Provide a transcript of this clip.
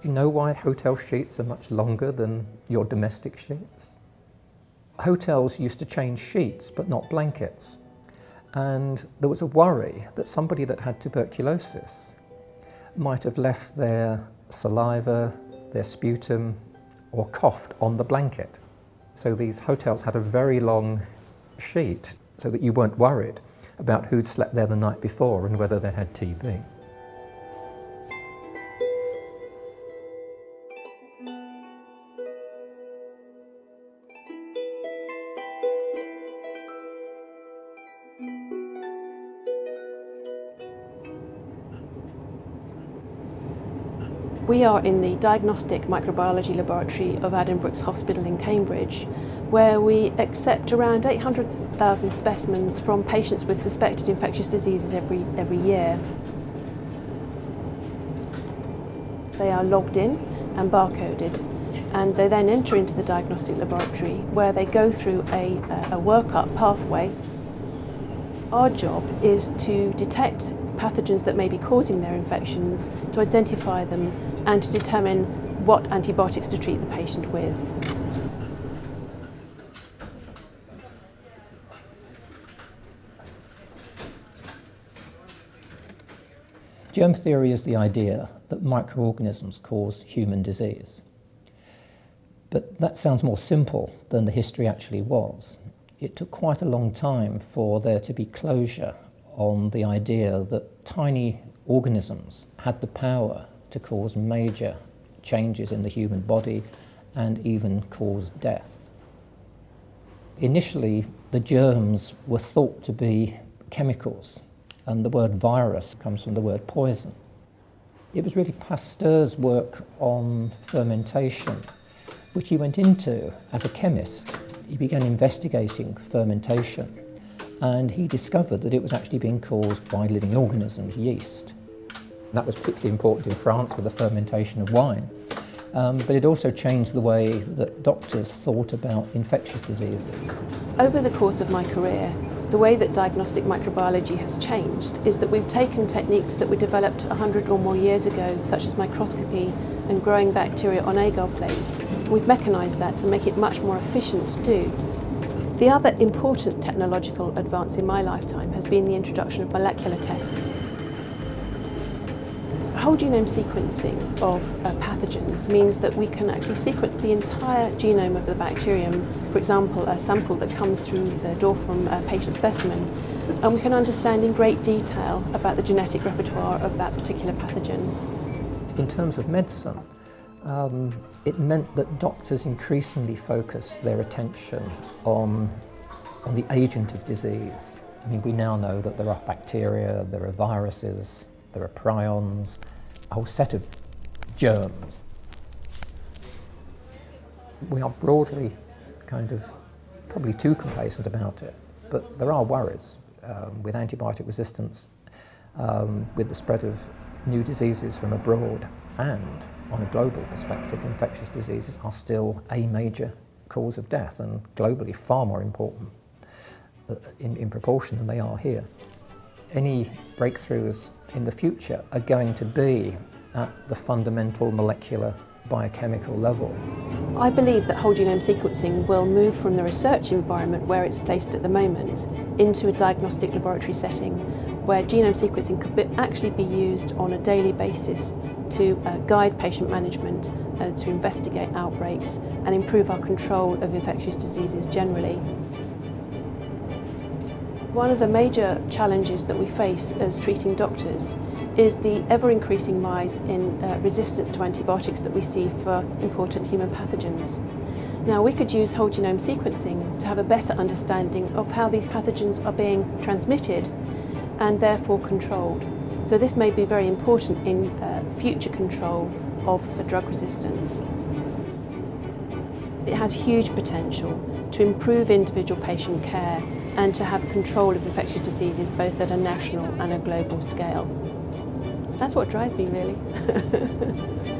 Do you know why hotel sheets are much longer than your domestic sheets? Hotels used to change sheets but not blankets. And there was a worry that somebody that had tuberculosis might have left their saliva, their sputum, or coughed on the blanket. So these hotels had a very long sheet so that you weren't worried about who'd slept there the night before and whether they had TB. We are in the Diagnostic Microbiology Laboratory of Addenbrooke's Hospital in Cambridge, where we accept around 800,000 specimens from patients with suspected infectious diseases every, every year. They are logged in and barcoded and they then enter into the diagnostic laboratory where they go through a, a workup pathway. Our job is to detect pathogens that may be causing their infections, to identify them and to determine what antibiotics to treat the patient with. Germ theory is the idea that microorganisms cause human disease. But that sounds more simple than the history actually was. It took quite a long time for there to be closure on the idea that tiny organisms had the power to cause major changes in the human body and even cause death. Initially, the germs were thought to be chemicals, and the word virus comes from the word poison. It was really Pasteur's work on fermentation, which he went into as a chemist. He began investigating fermentation, and he discovered that it was actually being caused by living organisms, yeast. That was particularly important in France for the fermentation of wine. Um, but it also changed the way that doctors thought about infectious diseases. Over the course of my career, the way that diagnostic microbiology has changed is that we've taken techniques that were developed 100 or more years ago, such as microscopy and growing bacteria on agar plates. We've mechanised that to make it much more efficient to do. The other important technological advance in my lifetime has been the introduction of molecular tests Whole genome sequencing of uh, pathogens means that we can actually sequence the entire genome of the bacterium, for example, a sample that comes through the door from a patient specimen, and we can understand in great detail about the genetic repertoire of that particular pathogen. In terms of medicine, um, it meant that doctors increasingly focused their attention on, on the agent of disease. I mean, we now know that there are bacteria, there are viruses, there are prions, a whole set of germs. We are broadly kind of probably too complacent about it, but there are worries um, with antibiotic resistance, um, with the spread of new diseases from abroad, and on a global perspective, infectious diseases are still a major cause of death and globally far more important uh, in, in proportion than they are here. Any breakthroughs in the future are going to be at the fundamental molecular biochemical level. I believe that whole genome sequencing will move from the research environment where it's placed at the moment into a diagnostic laboratory setting where genome sequencing could be, actually be used on a daily basis to uh, guide patient management, uh, to investigate outbreaks and improve our control of infectious diseases generally. One of the major challenges that we face as treating doctors is the ever-increasing rise in uh, resistance to antibiotics that we see for important human pathogens. Now we could use whole genome sequencing to have a better understanding of how these pathogens are being transmitted and therefore controlled. So this may be very important in uh, future control of drug resistance. It has huge potential to improve individual patient care and to have control of infectious diseases both at a national and a global scale. That's what drives me really.